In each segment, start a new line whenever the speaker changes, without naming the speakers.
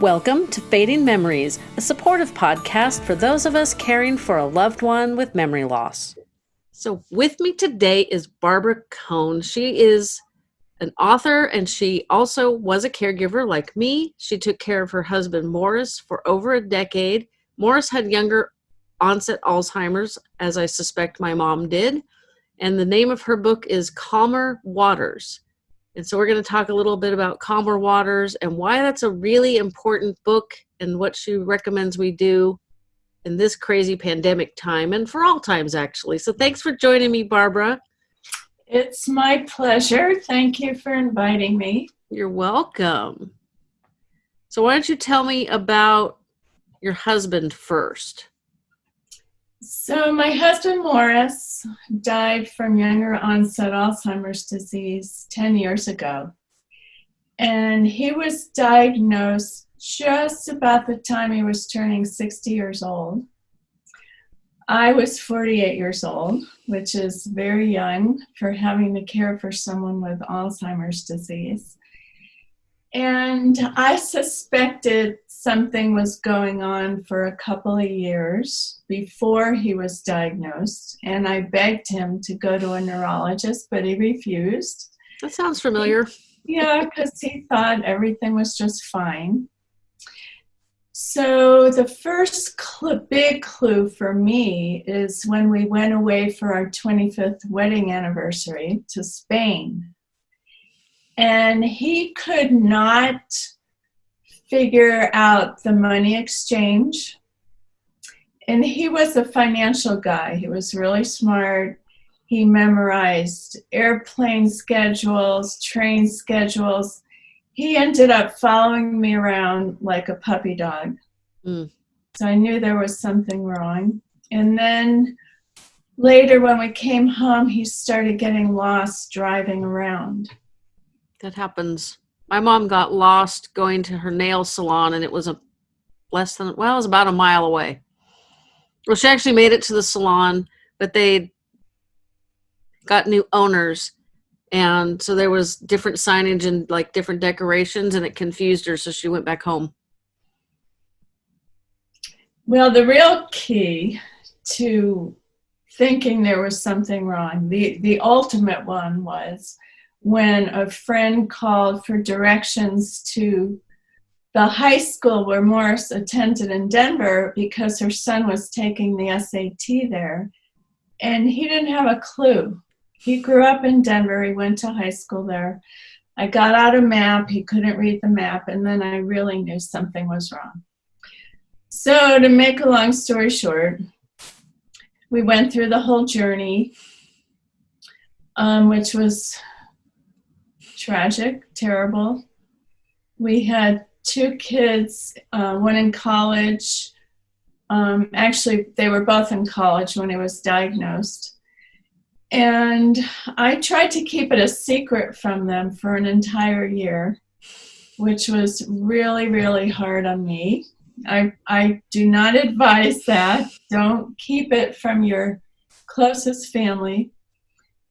Welcome to Fading Memories, a supportive podcast for those of us caring for a loved one with memory loss. So, with me today is Barbara Cohn. She is an author and she also was a caregiver like me. She took care of her husband Morris for over a decade. Morris had younger onset Alzheimer's, as I suspect my mom did. And the name of her book is Calmer Waters. And so we're going to talk a little bit about Calmer Waters and why that's a really important book and what she recommends we do in this crazy pandemic time and for all times, actually. So thanks for joining me, Barbara.
It's my pleasure. Thank you for inviting me.
You're welcome. So, why don't you tell me about your husband first?
So, my husband Morris died from younger onset Alzheimer's disease 10 years ago. And he was diagnosed just about the time he was turning 60 years old. I was 48 years old, which is very young for having to care for someone with Alzheimer's disease. And I suspected something was going on for a couple of years before he was diagnosed. And I begged him to go to a neurologist, but he refused.
That sounds familiar.
Yeah, because he thought everything was just fine. So, the first cl- big clue for me is when we went away for our 25th wedding anniversary to Spain and he could not figure out the money exchange. And he was a financial guy. He was really smart. He memorized airplane schedules, train schedules. He ended up following me around like a puppy dog. Mm. So I knew there was something wrong. And then later, when we came home, he started getting lost driving around.
That happens. My mom got lost going to her nail salon, and it was a less than well, it was about a mile away. Well, she actually made it to the salon, but they got new owners, and so there was different signage and like different decorations, and it confused her, so she went back home.
Well, the real key to thinking there was something wrong, the the ultimate one was when a friend called for directions to the high school where Morris attended in Denver because her son was taking the SAT there. And he didn't have a clue. He grew up in Denver, he went to high school there. I got out a map, he couldn't read the map, and then I really knew something was wrong. So, to make a long story short, we went through the whole journey, um, which was tragic, terrible. We had two kids, uh, one in college. Um, actually, they were both in college when he was diagnosed. And I tried to keep it a secret from them for an entire year, which was really, really hard on me. I, I do not advise that. Don't keep it from your closest family.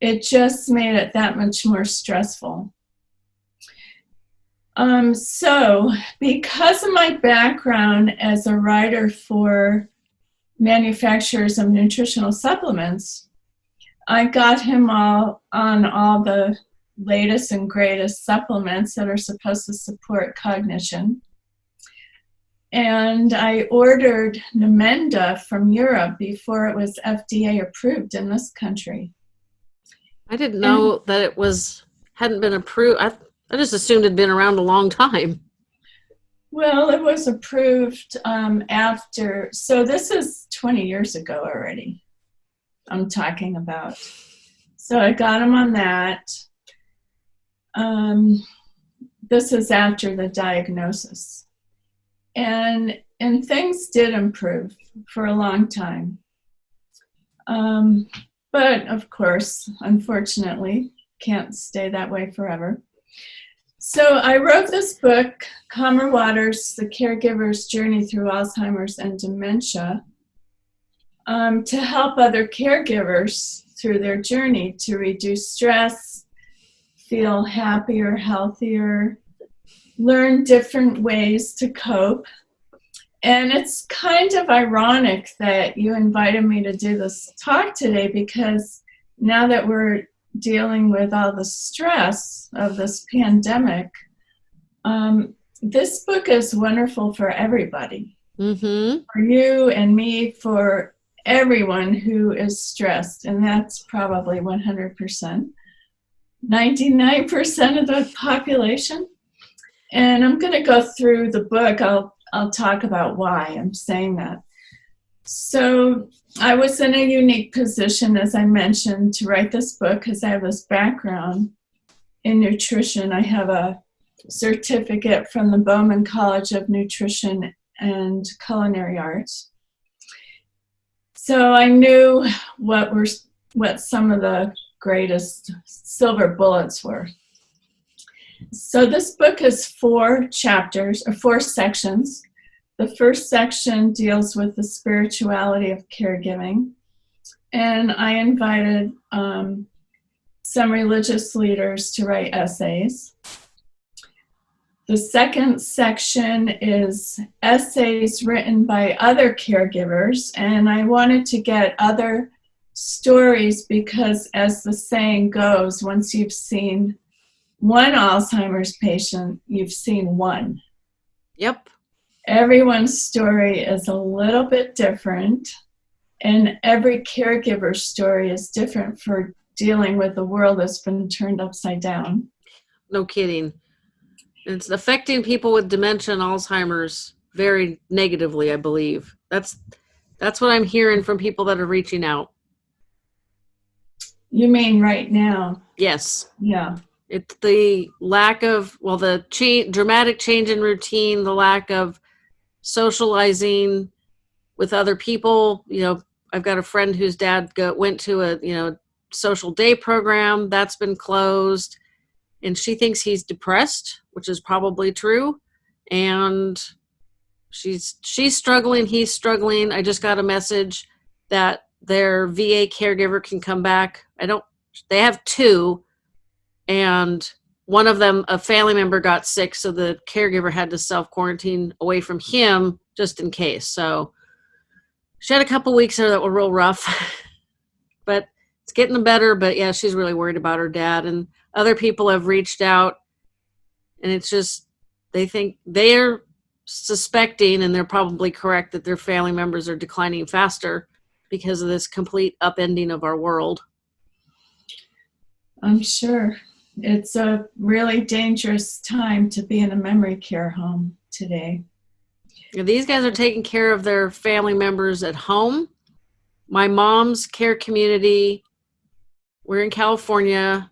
It just made it that much more stressful. Um, so, because of my background as a writer for manufacturers of nutritional supplements, I got him all on all the latest and greatest supplements that are supposed to support cognition. And I ordered Namenda from Europe before it was FDA approved in this country.
I didn't know and, that it was hadn't been approved. I I just assumed it'd been around a long time.
Well, it was approved um, after, so this is 20 years ago already. I'm talking about. So I got him on that. Um, this is after the diagnosis. And and things did improve for a long time. Um, but of course, unfortunately, can't stay that way forever. So I wrote this book, Calmer Waters, The Caregiver's Journey Through Alzheimer's and Dementia, um, to help other caregivers through their journey to reduce stress, feel happier, healthier, learn different ways to cope. And it's kind of ironic that you invited me to do this talk today because now that we're dealing with all the stress of this pandemic, um, this book is wonderful for everybody.
Mm-hmm.
For you and me, for everyone who is stressed, and that's probably 100%. 99% of the population. And I'm going to go through the book. I'll, I'll talk about why I'm saying that. So, I was in a unique position, as I mentioned, to write this book because I have this background in nutrition. I have a certificate from the Bauman College of Nutrition and Culinary Arts. So I knew what were what some of the greatest silver bullets were. So this book is four chapters or four sections. The first section deals with the spirituality of caregiving. And I invited um, some religious leaders to write essays. The second section is essays written by other caregivers, and I wanted to get other stories because, as the saying goes, once you've seen one Alzheimer's patient, you've seen one.
Yep.
Everyone's story is a little bit different, and every caregiver's story is different for dealing with a world that's been turned upside down.
No kidding. It's affecting people with dementia and Alzheimer's very negatively, I believe. That's that's what I'm hearing from people that are reaching out.
You mean right now?
Yes.
Yeah.
It's the lack of well, the change, dramatic change in routine, the lack of socializing with other people. You know, I've got a friend whose dad go, went to a you know social day program that's been closed, and she thinks he's depressed, which is probably true, and she's she's struggling. He's struggling. I just got a message that their VA caregiver can come back. I don't. They have two and one of them a family member got sick so the caregiver had to self quarantine away from him just in case. So she had a couple weeks there that were real rough but it's getting better but yeah she's really worried about her dad and other people have reached out and it's just they think they're suspecting and they're probably correct that their family members are declining faster because of this complete upending of our world.
I'm sure it's a really dangerous time to be in a memory care home today.
These guys are taking care of their family members at home. My mom's care community, we're in California.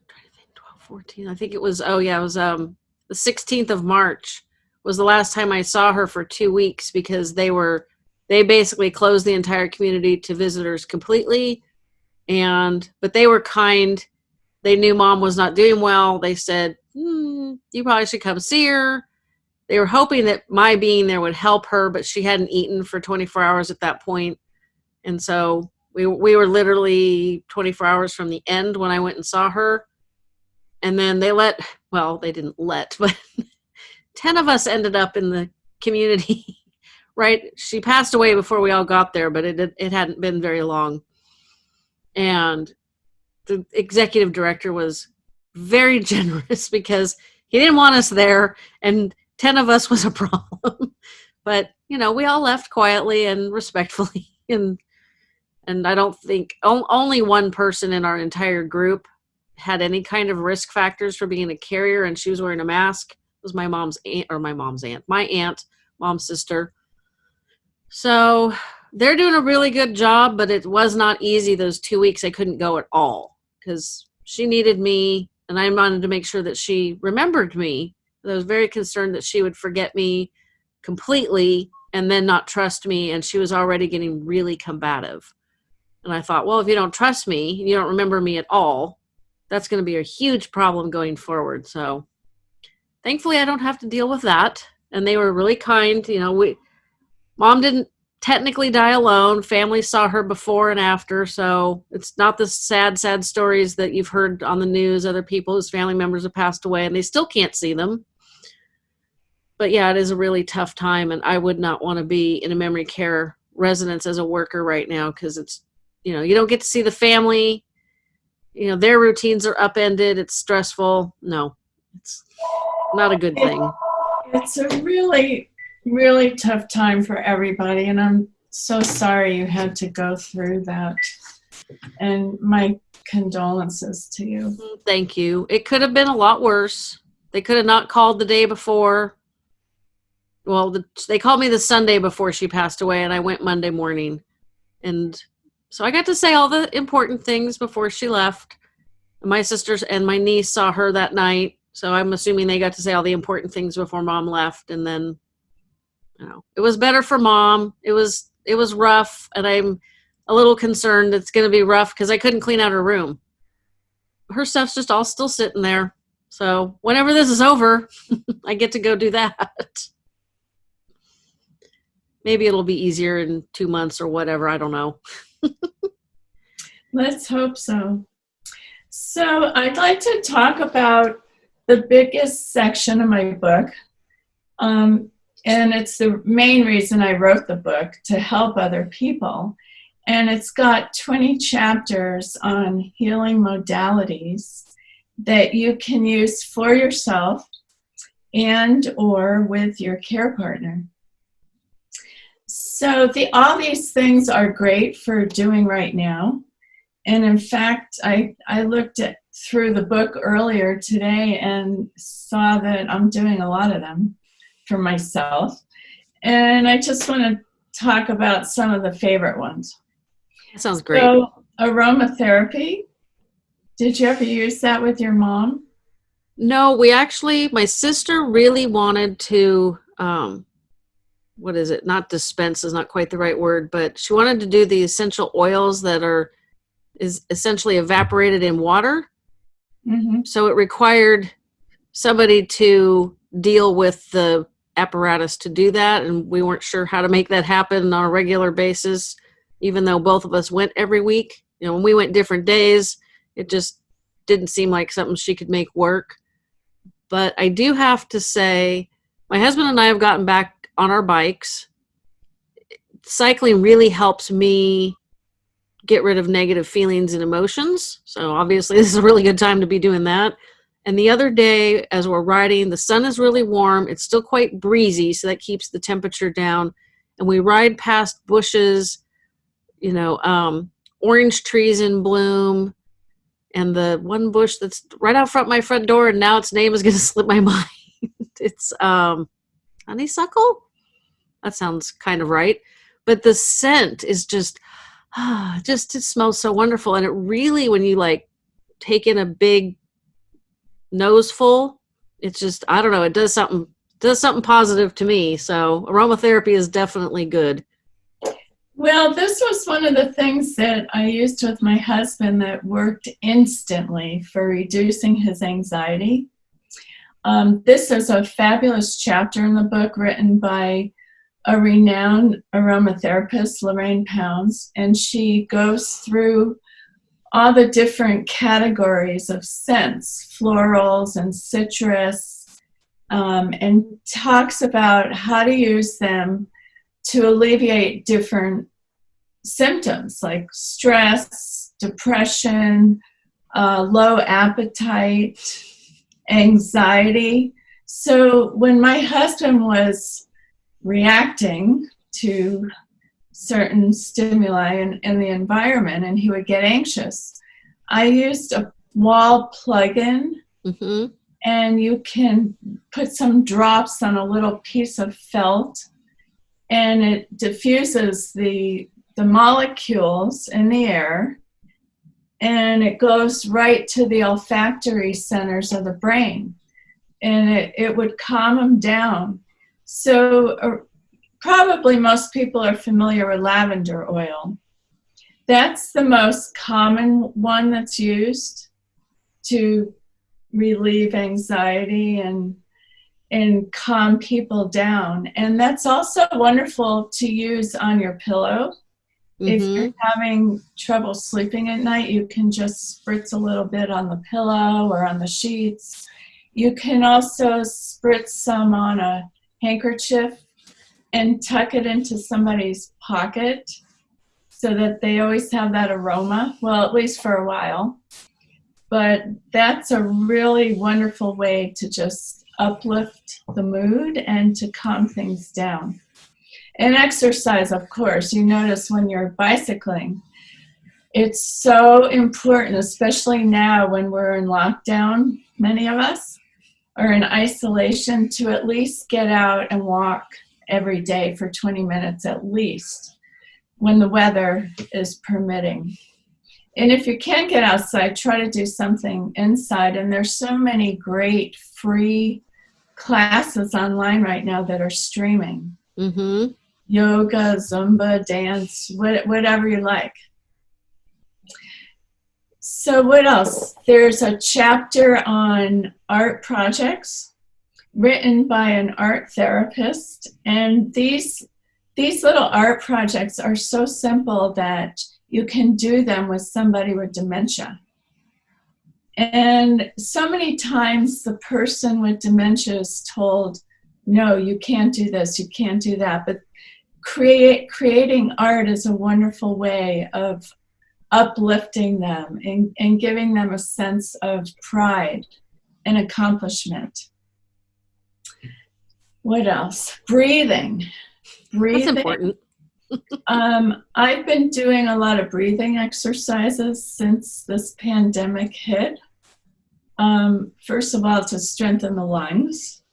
12, 14, I think it was, oh yeah, it was um, the 16th of March was the last time I saw her for two weeks because they were, they basically closed the entire community to visitors completely. And, but they were kind they knew mom was not doing well. They said, hmm, you probably should come see her. They were hoping that my being there would help her, but she hadn't eaten for 24 hours at that point. And so we, we were literally 24 hours from the end when I went and saw her. And then they let, well, they didn't let, but 10 of us ended up in the community, right? She passed away before we all got there, but it, it hadn't been very long. And the executive director was very generous because he didn't want us there and 10 of us was a problem. But you know we all left quietly and respectfully and and i don't think only one person in our entire group had any kind of risk factors for being a carrier and she was wearing a mask. It was my mom's aunt or my mom's aunt my aunt mom's sister. So they're doing a really good job but it was not easy those two weeks. I couldn't go at all because she needed me and I wanted to make sure that she remembered me. I was very concerned that she would forget me completely and then not trust me. And she was already getting really combative. And I thought, well, if you don't trust me, you don't remember me at all, that's going to be a huge problem going forward. So thankfully, I don't have to deal with that. And they were really kind. You know, we, mom didn't technically die alone. Family saw her before and after, so it's not the sad, sad stories that you've heard on the news. Other people whose family members have passed away and they still can't see them. but yeah, it is a really tough time, and I would not want to be in a memory care residence as a worker right now because it's you know you don't get to see the family you know their routines are upended it's stressful no it's not a good thing
it's a really really tough time for everybody and i'm so sorry you had to go through that. And my condolences to you.
Thank you. It could have been a lot worse. They could have not called the day before. Well the, they called me the sunday before she passed away and i went monday morning. And so i got to say all the important things before she left. My sisters and my niece saw her that night so i'm assuming they got to say all the important things before mom left and then you know it was better for mom. It was it was rough and i'm a little concerned it's going to be rough because i couldn't clean out her room. Her stuff's just all still sitting there. So whenever this is over i get to go do that. Maybe it'll be easier in two months or whatever i don't know.
Let's hope so. So I'd like to talk about the biggest section of my book. Um, and it's the main reason I wrote the book to help other people. And it's got 20 chapters on healing modalities that you can use for yourself and or with your care partner. So the, all these things are great for doing right now. And in fact, I, I looked at through the book earlier today and saw that I'm doing a lot of them for myself. And I just want to talk about some of the favorite ones.
That sounds great.
So, aromatherapy. Did you ever use that with your mom?
No, we actually, my sister really wanted to, um, what is it? Not dispense is not quite the right word, but she wanted to do the essential oils that are is essentially evaporated in water. Mm-hmm. So it required somebody to deal with the apparatus to do that, and we weren't sure how to make that happen on a regular basis, even though both of us went every week. You know, when we went different days, it just didn't seem like something she could make work. But I do have to say, my husband and I have gotten back on our bikes. Cycling really helps me get rid of negative feelings and emotions. So obviously this is a really good time to be doing that. And the other day, as we're riding, the sun is really warm. It's still quite breezy, so that keeps the temperature down. And we ride past bushes, you know, um, orange trees in bloom, and the one bush that's right out front my front door, and now its name is going to slip my mind. it's um, honeysuckle. That sounds kind of right. But the scent is just ah, just it smells so wonderful. And it really, when you like take in a big nose full, it's just I don't know, it does something does something positive to me. So aromatherapy is definitely good.
Well, this was one of the things that I used with my husband that worked instantly for reducing his anxiety. Um, this is a fabulous chapter in the book written by a renowned aromatherapist, Lorraine Pounds, and she goes through all the different categories of scents, florals and citrus, um, and talks about how to use them to alleviate different symptoms like stress, depression, uh, low appetite, anxiety. So when my husband was reacting to certain stimuli in, in the environment and he would get anxious. I used a wall plug-in mm-hmm. and you can put some drops on a little piece of felt and it diffuses the the molecules in the air and it goes right to the olfactory centers of the brain and it, it would calm him down so uh, probably most people are familiar with lavender oil. That's the most common one that's used to relieve anxiety and and calm people down. And that's also wonderful to use on your pillow. Mm-hmm. If you're having trouble sleeping at night, you can just spritz a little bit on the pillow or on the sheets. You can also spritz some on a handkerchief and tuck it into somebody's pocket so that they always have that aroma, well, at least for a while. But that's a really wonderful way to just uplift the mood and to calm things down. And exercise, of course, you notice when you're bicycling, it's so important, especially now when we're in lockdown, many of us are in isolation, to at least get out and walk every day for 20 minutes at least when the weather is permitting. And if you can't get outside, try to do something inside. And there's so many great free classes online right now that are streaming. Mm-hmm. Yoga, Zumba, dance, whatever you like. So what else? There's a chapter on art projects written by an art therapist. And these, these little art projects are so simple that you can do them with somebody with dementia. And so many times the person with dementia is told, no, you can't do this, you can't do that. But create, creating art is a wonderful way of uplifting them and, and giving them a sense of pride and accomplishment. What else? Breathing.
Breathing. That's important.
um, I've been doing a lot of breathing exercises since this pandemic hit. Um, first of all, to strengthen the lungs.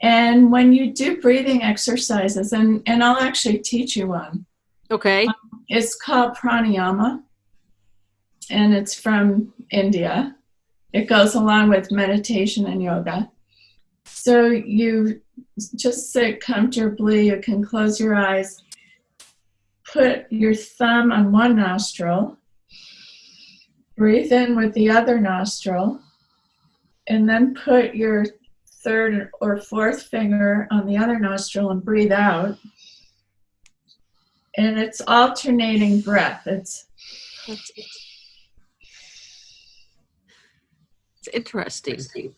And when you do breathing exercises, and, and I'll actually teach you one.
Okay. Um,
it's called pranayama, and it's from India. It goes along with meditation and yoga. So you just sit comfortably, you can close your eyes, put your thumb on one nostril, breathe in with the other nostril, and then put your third or fourth finger on the other nostril and breathe out. And it's alternating breath. It's it's,
it's interesting.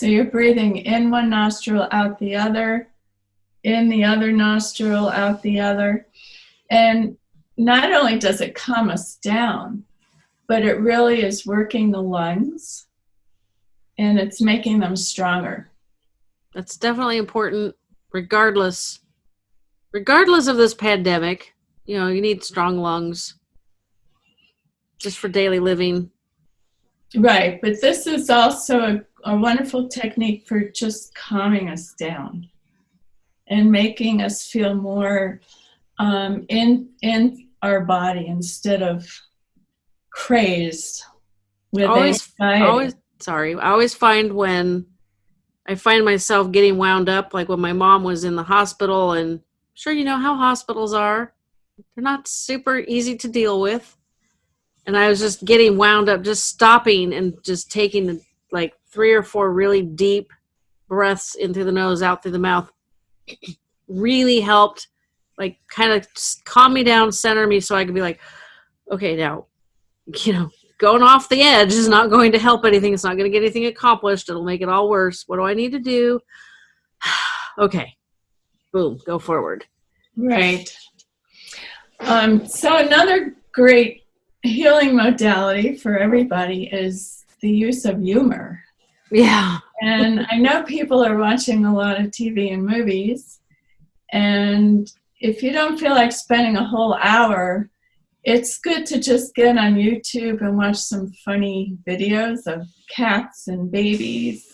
So you're breathing in one nostril, out the other, in the other nostril, out the other. And not only does it calm us down, but it really is working the lungs and it's making them stronger.
That's definitely important regardless regardless of this pandemic. You know, you need strong lungs just for daily living.
Right, but this is also a, a wonderful technique for just calming us down and making us feel more um, in in our body instead of crazed with
always, anxiety. Always, sorry. I always find when I find myself getting wound up, like when my mom was in the hospital, and sure, you know how hospitals are. They're not super easy to deal with. And I was just getting wound up, just stopping and just taking the, like three or four really deep breaths in through the nose, out through the mouth. really helped, like, kind of calm me down, center me so I could be like, okay, now, you know, going off the edge is not going to help anything. It's not going to get anything accomplished. It'll make it all worse. What do I need to do? okay. Boom, go forward.
Right. Um, so another great healing modality for everybody is the use of humor.
Yeah.
and I know people are watching a lot of TV and movies. And if you don't feel like spending a whole hour it's good to just get on YouTube and watch some funny videos of cats and babies.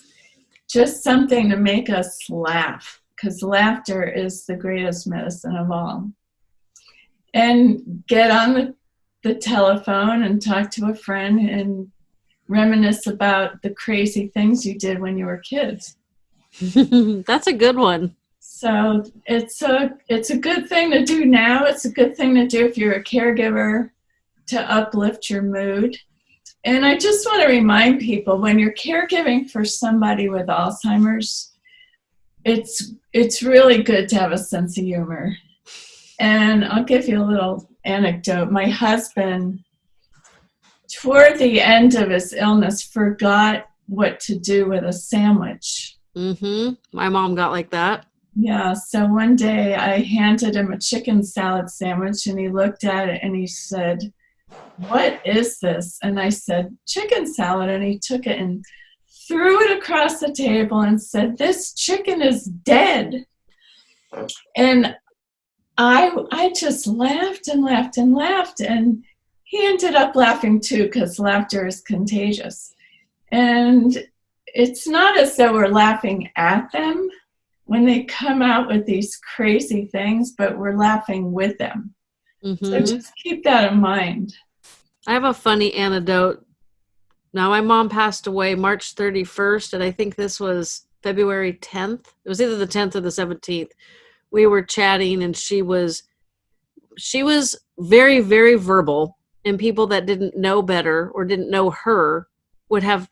Just something to make us laugh, because laughter is the greatest medicine of all. And get on the, the telephone and talk to a friend and reminisce about the crazy things you did when you were kids.
That's a good one.
So it's a it's a good thing to do now. It's a good thing to do if you're a caregiver to uplift your mood. And I just want to remind people when you're caregiving for somebody with Alzheimer's, it's it's really good to have a sense of humor. And I'll give you a little anecdote. My husband toward the end of his illness, forgot what to do with a sandwich.
Mm-hmm. My mom got like that.
Yeah, so one day I handed him a chicken salad sandwich and he looked at it and he said, What is this? And I said, Chicken salad. And he took it and threw it across the table and said, This chicken is dead. And I I just laughed and laughed and laughed and he ended up laughing too because laughter is contagious. And it's not as though we're laughing at them when they come out with these crazy things, but we're laughing with them. Mm-hmm. So just keep that in mind.
I have a funny anecdote. Now, my mom passed away March 31st, and I think this was February 10th. It was either the 10th or the 17th. We were chatting, and she was she was very very verbal and people that didn't know better or didn't know her would have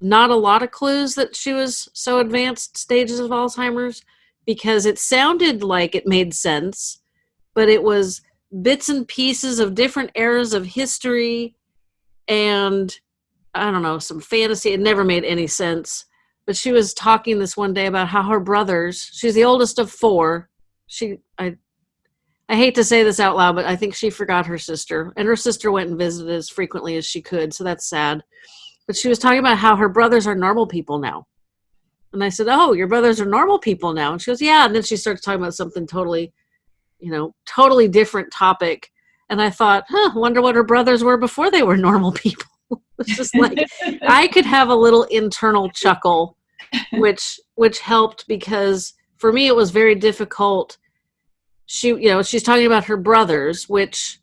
not a lot of clues that she was so advanced stages of Alzheimer's because it sounded like it made sense, but it was bits and pieces of different eras of history and I don't know, some fantasy. It never made any sense. But she was talking this one day about how her brothers, she's the oldest of four. She I I hate to say this out loud, but I think she forgot her sister. And her sister went and visited as frequently as she could, so that's sad but she was talking about how her brothers are normal people now. And I said, Oh, your brothers are normal people now. And she goes, Yeah. And then she starts talking about something totally, you know, totally different topic. And I thought, huh, wonder what her brothers were before they were normal people. it's just like I could have a little internal chuckle, which which helped because for me it was very difficult. She, you know, she's talking about her brothers, which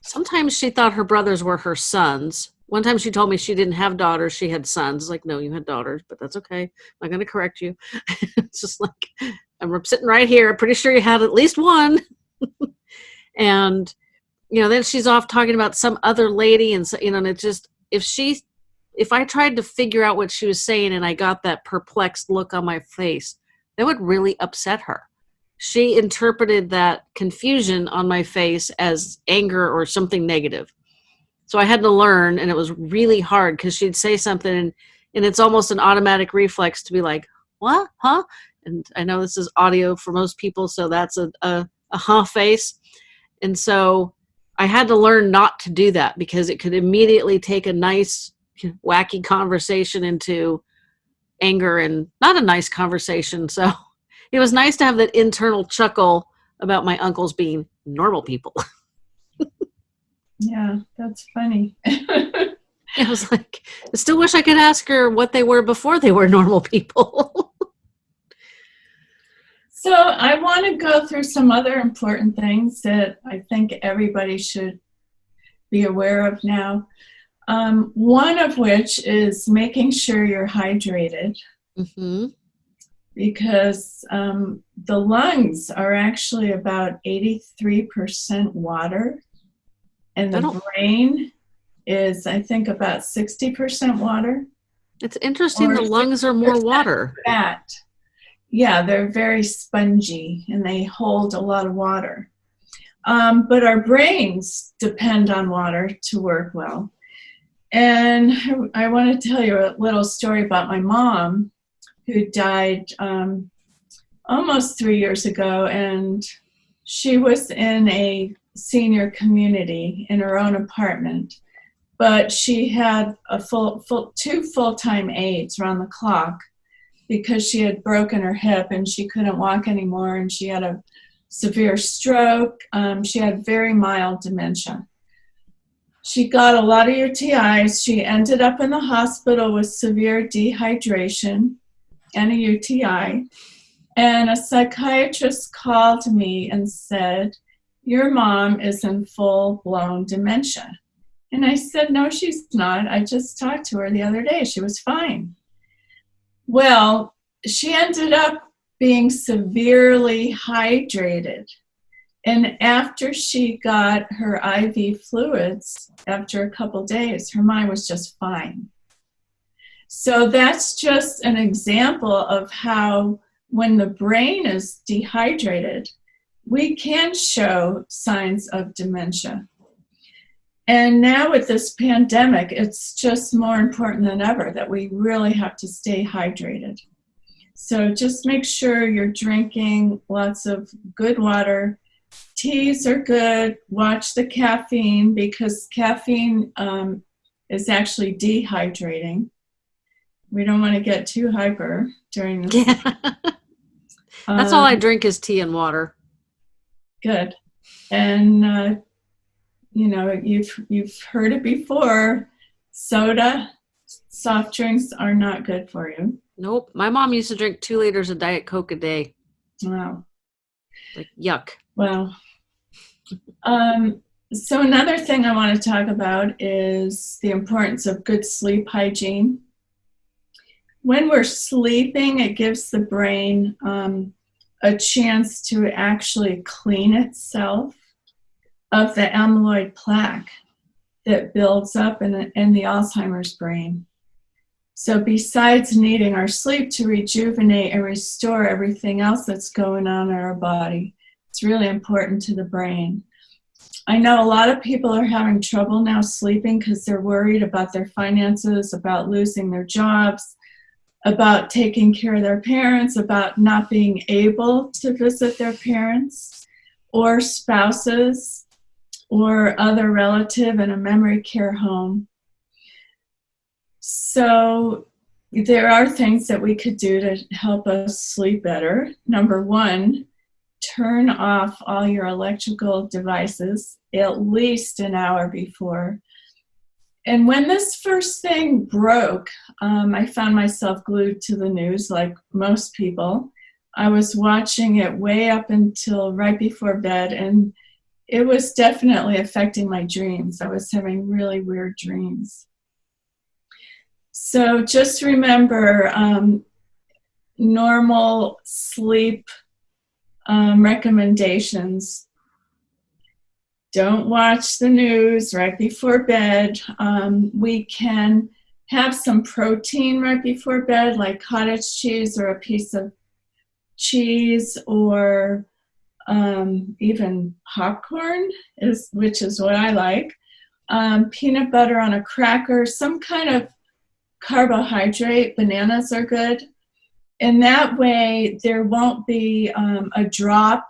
sometimes she thought her brothers were her sons one time she told me she didn't have daughters, she had sons. Like, no, you had daughters, but that's okay. I'm not going to correct you. it's just like, I'm sitting right here. I'm pretty sure you had at least one. and, you know, then she's off talking about some other lady. And, so, you know, and it just, if she, if I tried to figure out what she was saying and I got that perplexed look on my face, that would really upset her. She interpreted that confusion on my face as anger or something negative so I had to learn, and it was really hard because she'd say something, and, and it's almost an automatic reflex to be like, "What? Huh?" And I know this is audio for most people, so that's a a, a huh face, and so I had to learn not to do that because it could immediately take a nice, wacky conversation into anger and not a nice conversation. So it was nice to have that internal chuckle about my uncles being normal people.
Yeah, that's funny.
I was like, I still wish I could ask her what they were before they were normal people.
so I want to go through some other important things that I think everybody should be aware of now. Um, one of which is making sure you're hydrated. Mm-hmm. Because um, the lungs are actually about 83% water. And the brain is i think about 60% water.
It's interesting the lungs are more water.
fat. Yeah they're very spongy and they hold a lot of water. Um, but our brains depend on water to work well and i want to tell you a little story about my mom who died um, almost three years ago and she was in a senior community in her own apartment, but she had a full, full two full-time aides around the clock because she had broken her hip and she couldn't walk anymore and she had a severe stroke. Um, she had very mild dementia. She got a lot of UTIs. She ended up in the hospital with severe dehydration and a UTI. And a psychiatrist called me and said, your mom is in full blown dementia. And I said, No, she's not. I just talked to her the other day. She was fine. Well, she ended up being severely hydrated. And after she got her IV fluids, after a couple days, her mind was just fine. So that's just an example of how, when the brain is dehydrated, we can show signs of dementia. And now with this pandemic, it's just more important than ever that we really have to stay hydrated. So just make sure you're drinking lots of good water. Teas are good. Watch the caffeine because caffeine um, is actually dehydrating. We don't want to get too hyper during this.
Yeah. That's um, all I um, drink is tea and water.
Good. And uh, you know, you've you've heard it before. Soda, soft drinks are not good for you.
Nope. My mom used to drink two liters of Diet Coke a day.
Wow.
Like yuck.
Well. Um, so another thing I want to talk about is the importance of good sleep hygiene. When we're sleeping, it gives the brain um, a chance to actually clean itself of the amyloid plaque that builds up in, in the Alzheimer's brain. So besides needing our sleep to rejuvenate and restore everything else that's going on in our body, it's really important to the brain. I know a lot of people are having trouble now sleeping because they're worried about their finances, about losing their jobs, about taking care of their parents, about not being able to visit their parents or spouses or other relative in a memory care home. So there are things that we could do to help us sleep better. Number one, turn off all your electrical devices at least an hour before. And when this first thing broke, um, I found myself glued to the news like most people. I was watching it way up until right before bed, and it was definitely affecting my dreams. I was having really weird dreams. So just remember um, normal sleep um, recommendations. Don't watch the news right before bed. Um, we can have some protein right before bed, like cottage cheese or a piece of cheese or um, even popcorn, is which is what I like. Um, peanut butter on a cracker, some kind of carbohydrate. Bananas are good. And that way, there won't be um, a drop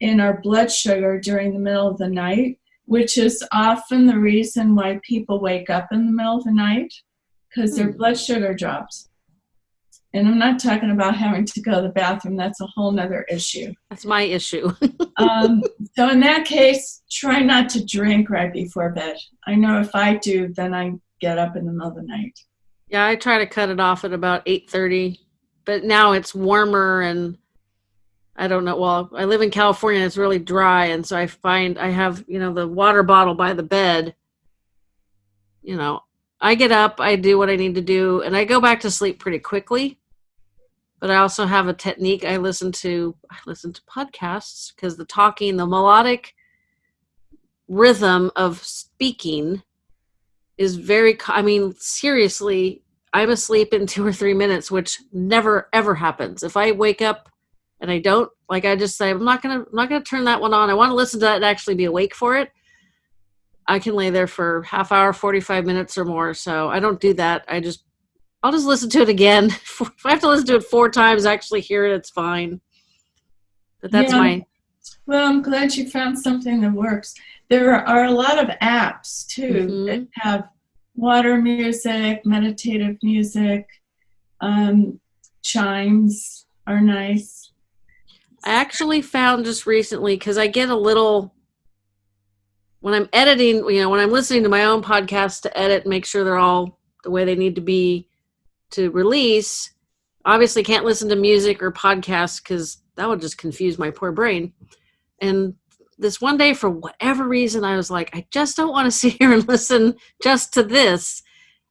in our blood sugar during the middle of the night, which is often the reason why people wake up in the middle of the night because their hmm. blood sugar drops. And I'm not talking about having to go to the bathroom. That's a whole nother issue.
That's my issue.
um, so in that case, try not to drink right before bed. I know if I do, then I get up in the middle of the night.
Yeah, I try to cut it off at about 8:30, but now it's warmer and I don't know. Well, I live in California. It's really dry, and so I find I have you know the water bottle by the bed. You know, I get up, I do what I need to do, and I go back to sleep pretty quickly but I also have a technique. I listen to I listen to podcasts because the talking, the melodic rhythm of speaking is very. I mean, seriously, I'm asleep in two or three minutes, which never ever happens. If I wake up and I don't like, I just say I'm not gonna I'm not gonna turn that one on. I want to listen to that and actually be awake for it. I can lay there for half hour, 45 minutes or more. So I don't do that. I just I'll just listen to it again. if I have to listen to it four times, actually hear it, it's fine. But that's yeah. my.
Well, I'm glad you found something that works. There are a lot of apps too mm-hmm. that have water music, meditative music, um, chimes are nice.
I actually found just recently because I get a little when I'm editing, you know, when I'm listening to my own podcast to edit, and make sure they're all the way they need to be to release obviously can't listen to music or podcasts because that would just confuse my poor brain and this one day for whatever reason i was like i just don't want to sit here and listen just to this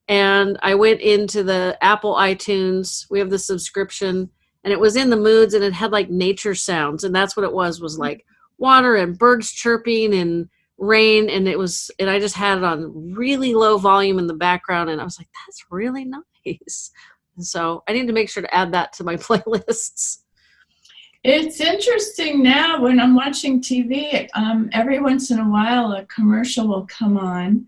and i went into the apple itunes we have the subscription and it was in the moods and it had like nature sounds and that's what it was was like water and birds chirping and rain and it was and i just had it on really low volume in the background and i was like that's really nice and so I need to make sure to add that to my playlists.
It's interesting now when I'm watching TV, um, every once in a while a commercial will come on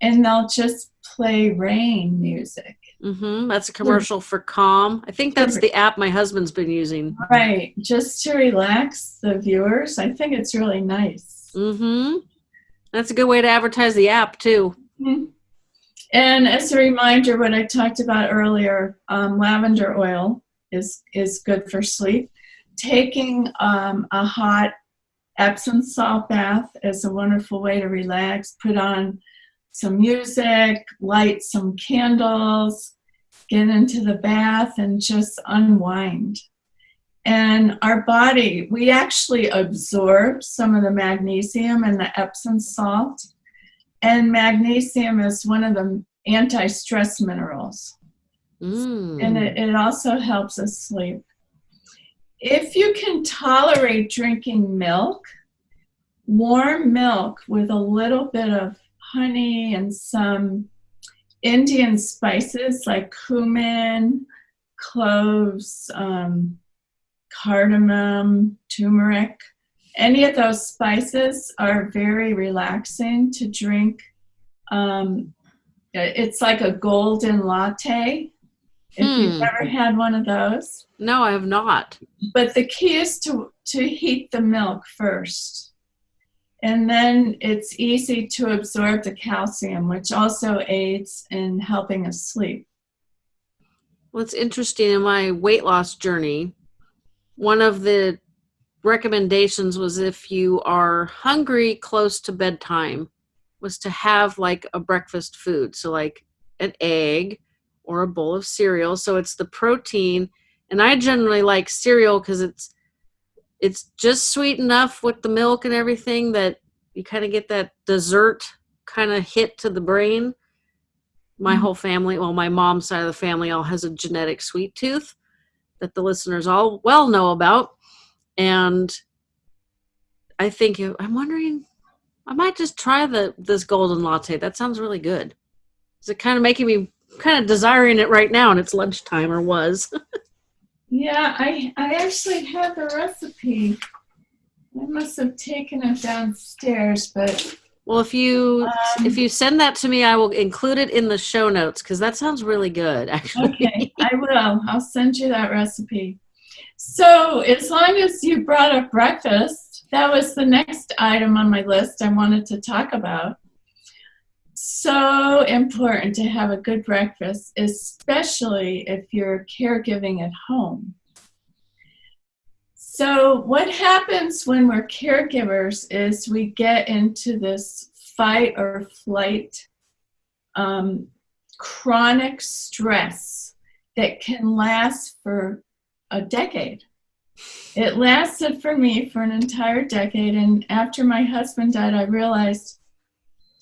and they'll just play rain music.
Mm-hmm. That's a commercial for Calm. I think that's the app my husband's been using.
Right, just to relax the viewers. I think it's really nice.
Mm-hmm. That's a good way to advertise the app too.
Mm-hmm. And as a reminder, what I talked about earlier, um, lavender oil is is good for sleep. Taking um, a hot Epsom salt bath is a wonderful way to relax. Put on some music, light some candles, get into the bath, and just unwind. And our body, we actually absorb some of the magnesium in the Epsom salt. And magnesium is one of the anti stress minerals. Mm. And it, it also helps us sleep. If you can tolerate drinking milk, warm milk with a little bit of honey and some Indian spices like cumin, cloves, um, cardamom, turmeric. Any of those spices are very relaxing to drink. Um, it's like a golden latte. If hmm. you've ever had one of those.
No, I have not.
But the key is to, to heat the milk first and then it's easy to absorb the calcium, which also aids in helping us sleep.
Well, it's interesting in my weight loss journey. One of the recommendations was if you are hungry close to bedtime, was to have like a breakfast food. So, like an egg or a bowl of cereal. So, it's the protein. And I generally like cereal because it's it's just sweet enough with the milk and everything that you kind of get that dessert kind of hit to the brain. My mm-hmm. whole family, well, my mom's side of the family all has a genetic sweet tooth that the listeners all well know about. And I think I'm wondering, I might just try the this golden latte. That sounds really good. Is it kind of making me kind of desiring it right now and it's lunchtime or was?
Yeah, I I actually have the recipe. I must have taken it downstairs, but
well, if you um, if you send that to me, I will include it in the show notes because that sounds really good. Actually,
okay, I will. I'll send you that recipe. So, as long as you brought up breakfast, that was the next item on my list I wanted to talk about so important to have a good breakfast, especially if you're caregiving at home. So, what happens when we're caregivers is we get into this fight or flight um, chronic stress that can last for a decade. It lasted for me for an entire decade, and after my husband died, I realized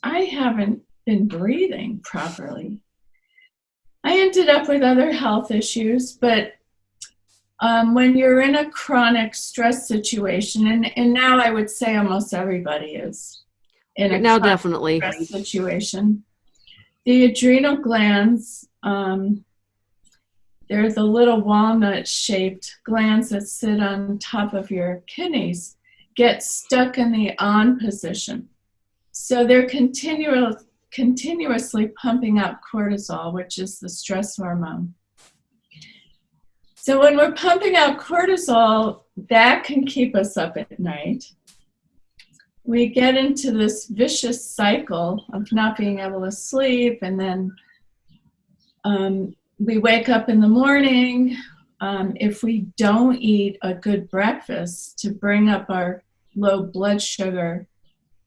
I haven't been breathing properly. I ended up with other health issues, but um, when you're in a chronic stress situation, and, and now I would say almost everybody is in a
now definitely
stress situation, the adrenal glands, um, they're the little walnut shaped glands that sit on top of your kidneys, get stuck in the on position. So they're continual, continuously pumping out cortisol, which is the stress hormone. So when we're pumping out cortisol, that can keep us up at night. We get into this vicious cycle of not being able to sleep, and then um, we wake up in the morning. Um, if we don't eat a good breakfast to bring up our low blood sugar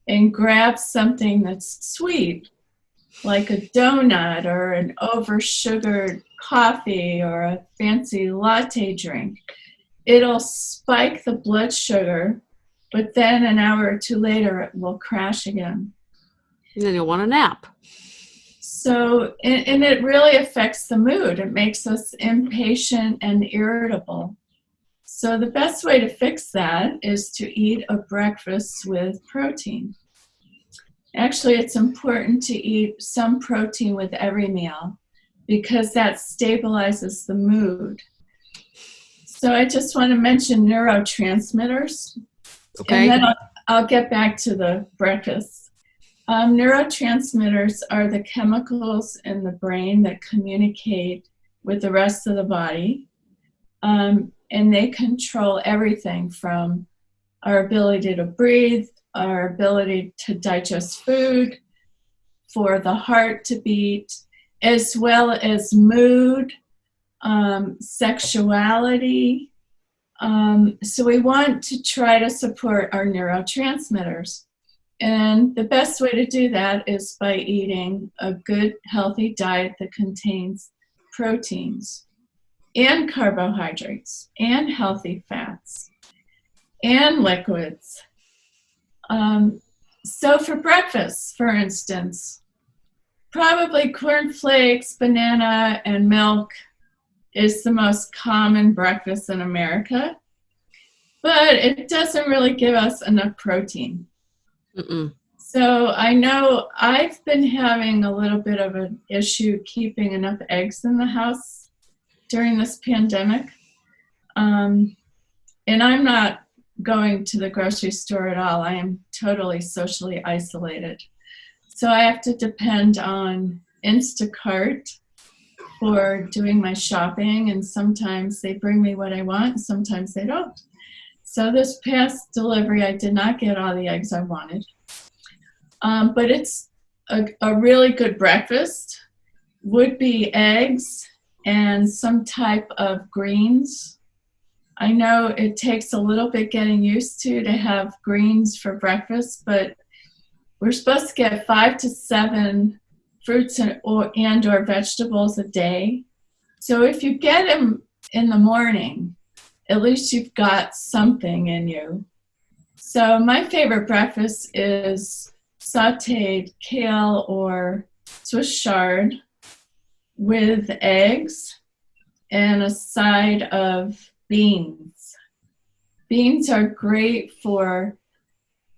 and grab something that's sweet, like a donut or an over sugared coffee or a fancy latte drink, it'll spike the blood sugar, but then an hour or two later it will crash again.
And then you'll want a nap.
So, and, and it really affects the mood. It makes us impatient and irritable. So, the best way to fix that is to eat a breakfast with protein. Actually, it's important to eat some protein with every meal because that stabilizes the mood. So I just want to mention neurotransmitters.
Okay.
And then I'll, I'll get back to the breakfast. Um, neurotransmitters are the chemicals in the brain that communicate with the rest of the body. Um, and they control everything from our ability to breathe, our ability to digest food, for the heart to beat, as well as mood, um, sexuality. Um, so we want to try to support our neurotransmitters. And the best way to do that is by eating a good, healthy diet that contains proteins and carbohydrates and healthy fats and liquids. Um, so for breakfast, for instance, probably cornflakes, banana, and milk is the most common breakfast in America, but it doesn't really give us enough protein.
Mm-mm.
So I know I've been having a little bit of an issue keeping enough eggs in the house during this pandemic. Um, and I'm not going to the grocery store at all. I am totally socially isolated. So I have to depend on Instacart for doing my shopping, and sometimes they bring me what I want, sometimes they don't. So this past delivery, I did not get all the eggs I wanted. Um, but it's a, a really good breakfast. Would be eggs and some type of greens. I know it takes a little bit getting used to to have greens for breakfast, but we're supposed to get five to seven fruits and or, and or vegetables a day. So if you get them in the morning, at least you've got something in you. So my favorite breakfast is sauteed kale or Swiss chard with eggs and a side of beans. Beans are great for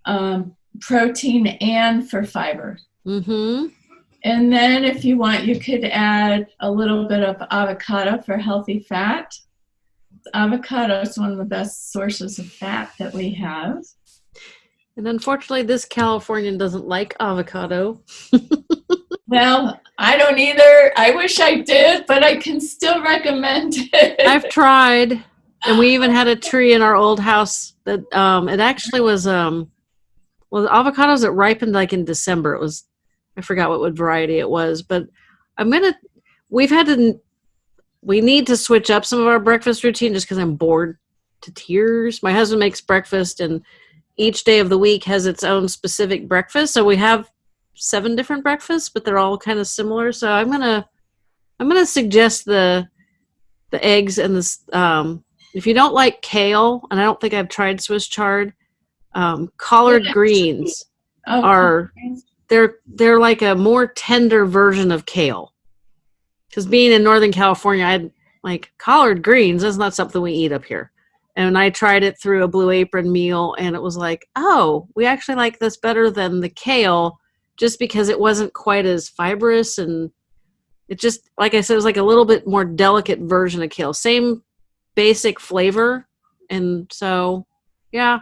um, protein and for fiber.
Mm-hmm.
And then if you want, you could add a little bit of avocado for healthy fat. Avocado is one of the best sources of fat that we have.
And unfortunately, this Californian doesn't like avocado.
well, I don't either. I wish I did, but I can still recommend it.
I've tried, and we even had a tree in our old house that um, it actually was um, well, the avocados that ripened like in December. It was I forgot what, what variety it was, but I'm gonna. We've had to. We need to switch up some of our breakfast routine just because I'm bored to tears. My husband makes breakfast and each day of the week has its own specific breakfast. So we have seven different breakfasts, but they're all kind of similar. So I'm gonna I'm gonna suggest the the eggs and this. Um, if you don't like kale, and I don't think I've tried Swiss chard, um, collard yeah. greens oh, are they're they're like a more tender version of kale. Because being in Northern California, I had like collard greens. That's not something we eat up here and I tried it through a Blue Apron meal, and it was like, oh, we actually like this better than the kale, just because it wasn't quite as fibrous and it just, like I said, it was like a little bit more delicate version of kale. Same basic flavor, and so yeah,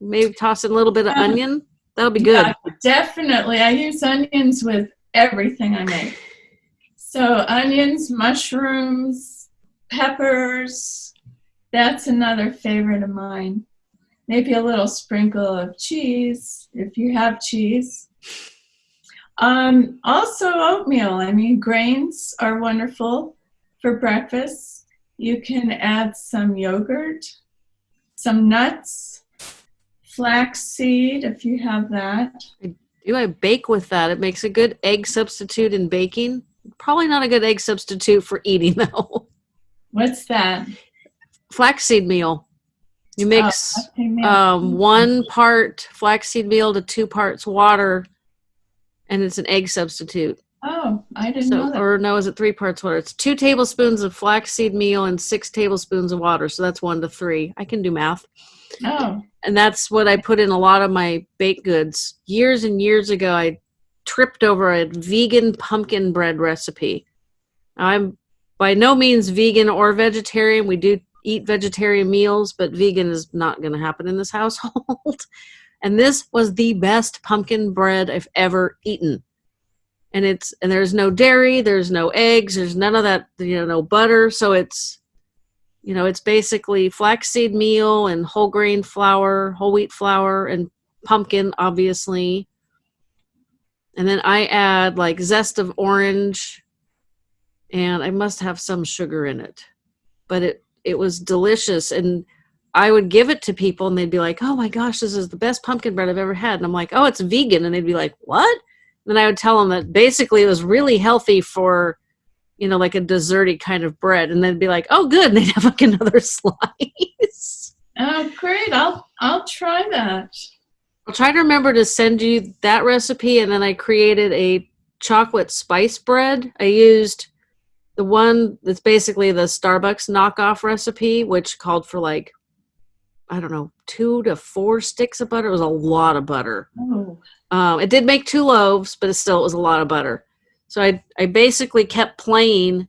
maybe toss in a little bit of onion. That'll be good. Yeah,
definitely. I use onions with everything I make. So onions, mushrooms, peppers, that's another favorite of mine. Maybe a little sprinkle of cheese if you have cheese. Um, also, oatmeal. I mean, grains are wonderful for breakfast. You can add some yogurt, some nuts, flaxseed if you have that.
Do I bake with that? It makes a good egg substitute in baking. Probably not a good egg substitute for eating, though.
What's that?
flaxseed meal. You mix oh, um, one part flaxseed meal to two parts water, and it's an egg substitute.
Oh, I didn't so, know that.
Or no, is it three parts water? It's two tablespoons of flaxseed meal and six tablespoons of water. So that's one to three. I can do math.
Oh.
And that's what I put in a lot of my baked goods. Years and years ago, I tripped over a vegan pumpkin bread recipe. I'm by no means vegan or vegetarian. We do eat vegetarian meals, but vegan is not going to happen in this household. and this was the best pumpkin bread I've ever eaten. And it's and there's no dairy, there's no eggs, there's none of that, you know, no butter. So it's you know, it's basically flaxseed meal and whole grain flour, whole wheat flour, and pumpkin, obviously. And then I add like zest of orange, and I must have some sugar in it. But it it was delicious and I would give it to people and they'd be like, "Oh my gosh, this is the best pumpkin bread I've ever had." And I'm like, "Oh, it's vegan." And they'd be like, "What?" Then I would tell them that basically it was really healthy for, you know, like a desserty kind of bread. And they'd be like, "Oh, good." And they'd have like another slice.
Oh, great! I'll I'll try that.
I'll try to remember to send you that recipe. And then I created a chocolate spice bread. I used the one that's basically the Starbucks knockoff recipe, which called for like, I don't know, two to four sticks of butter. It was a lot of butter. Oh. Um, it did make two loaves, but it still it was a lot of butter. So I I basically kept playing.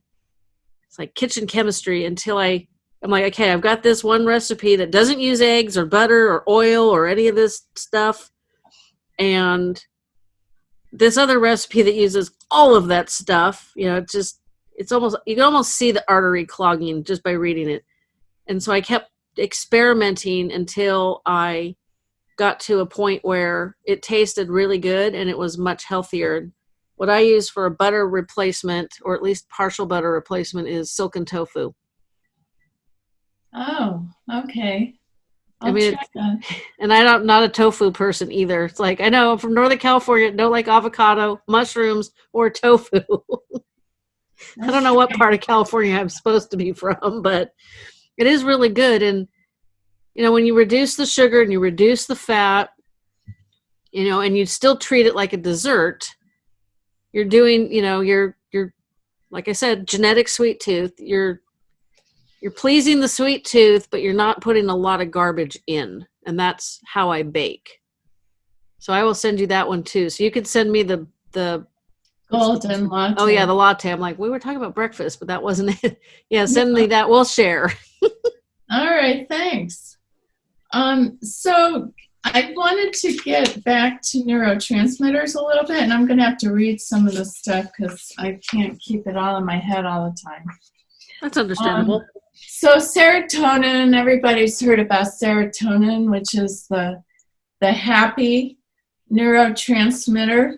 It's like kitchen chemistry until I I'm like, okay, I've got this one recipe that doesn't use eggs or butter or oil or any of this stuff, and this other recipe that uses all of that stuff. You know, it's just it's almost you can almost see the artery clogging just by reading it and so i kept experimenting until i got to a point where it tasted really good and it was much healthier. What i use for a butter replacement or at least partial butter replacement is silken tofu.
Oh okay.
I'll i mean, and I'm not a tofu person either. It's like I know I'm from Northern California, don't like avocado, mushrooms, or tofu. I don't know what part of California I'm supposed to be from, but it is really good. And, you know, when you reduce the sugar and you reduce the fat, you know, and you still treat it like a dessert, you're doing, you know, you're, you're, like I said, genetic sweet tooth. You're, you're pleasing the sweet tooth, but you're not putting a lot of garbage in. And that's how I bake. So I will send you that one too. So you can send me the, the
Golden latte.
Oh yeah, the latte. I'm like, we were talking about breakfast, but that wasn't it. yeah, send me that. We'll share.
All right, thanks. Um, so I wanted to get back to neurotransmitters a little bit, and I'm going to have to read some of the stuff because I can't keep it all in my head all the time.
That's understandable. Um,
so serotonin, everybody's heard about serotonin, which is the the happy neurotransmitter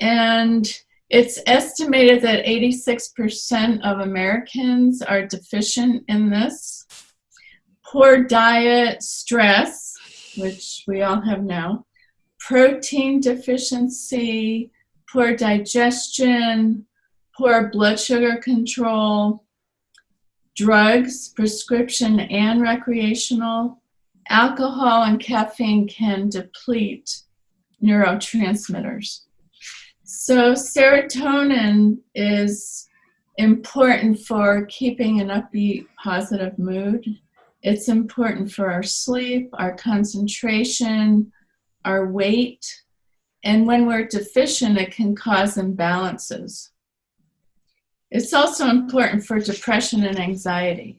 and it's estimated that 86% of Americans are deficient in this. Poor diet, stress, which we all have now, protein deficiency, poor digestion, poor blood sugar control, drugs, prescription and recreational, alcohol and caffeine can deplete neurotransmitters. So serotonin is important for keeping an upbeat, positive mood. It's important for our sleep, our concentration, our weight. And when we're deficient, it can cause imbalances. It's also important for depression and anxiety.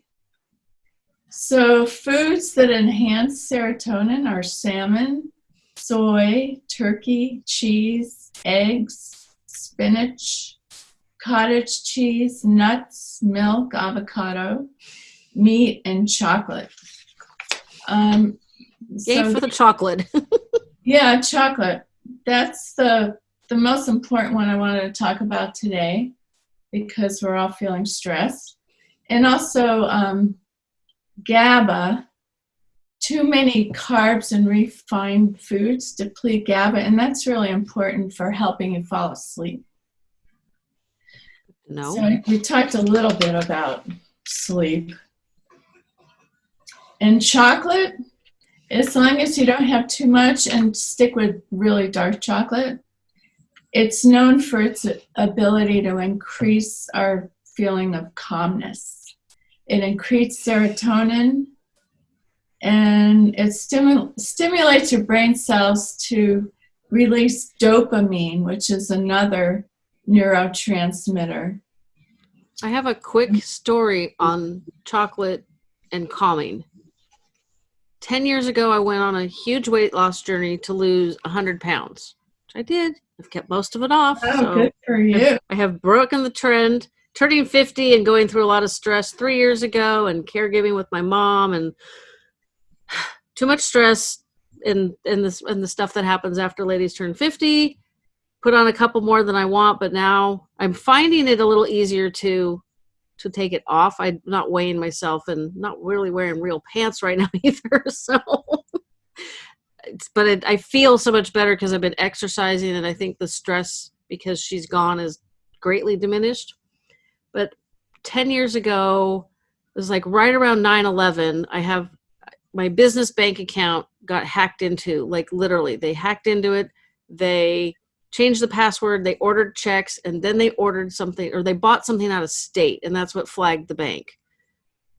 So, foods that enhance serotonin are salmon, soy, turkey, cheese, eggs, spinach, cottage cheese, nuts, milk, avocado, meat, and chocolate. Um,
Yay so, for the chocolate.
yeah, chocolate. That's the the most important one I wanted to talk about today because we're all feeling stressed. And also um, GABA, too many carbs and refined foods deplete GABA, and that's really important for helping you fall asleep.
No.
So we talked a little bit about sleep. And chocolate, as long as you don't have too much and stick with really dark chocolate, it's known for its ability to increase our feeling of calmness. It increases serotonin, and it stimu- stimulates your brain cells to release dopamine, which is another neurotransmitter.
I have a quick story on chocolate and calming. 10 years ago, I went on a huge weight loss journey to lose 100 pounds, which I did. I've kept most of it off.
Oh, so good for you.
I have broken the trend. Turning 50 and going through a lot of stress three years ago and caregiving with my mom and too much stress in in this and the stuff that happens after ladies turn 50 put on a couple more than i want but now i'm finding it a little easier to to take it off. I'm not weighing myself and not really wearing real pants right now either so. But it, i feel so much better because i've been exercising and i think the stress because she's gone is greatly diminished. But 10 years ago it was like right around 9-11 i have my business bank account got hacked into like literally they hacked into it they changed the password they ordered checks and then they ordered something or they bought something out of state and that's what flagged the bank.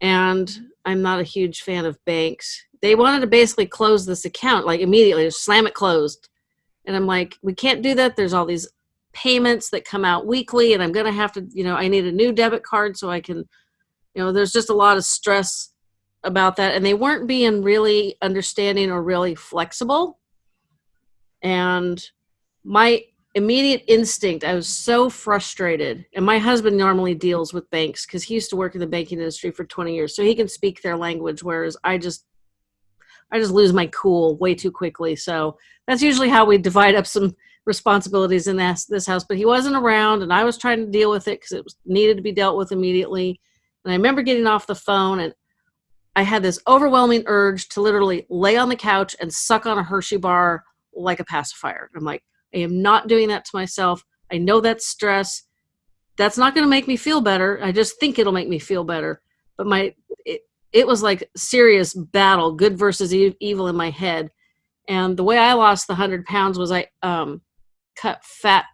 And i'm not a huge fan of banks. They wanted to basically close this account like immediately just slam it closed. And i'm like we can't do that. There's all these payments that come out weekly and i'm going to have to you know i need a new debit card so i can you know there's just a lot of stress about that and they weren't being really understanding or really flexible. And my immediate instinct i was so frustrated and my husband normally deals with banks because he used to work in the banking industry for 20 years so he can speak their language whereas i just i just lose my cool way too quickly. So that's usually how we divide up some responsibilities in this, this house but he wasn't around and i was trying to deal with it because it was needed to be dealt with immediately. And i remember getting off the phone and I had this overwhelming urge to literally lay on the couch and suck on a Hershey bar like a pacifier. I'm like, I am not doing that to myself. I know that's stress. That's not going to make me feel better. I just think it'll make me feel better. But my it, it was like serious battle, good versus e- evil in my head. And the way I lost the 100 pounds was I um, cut fat